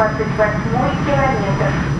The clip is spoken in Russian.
28 километр.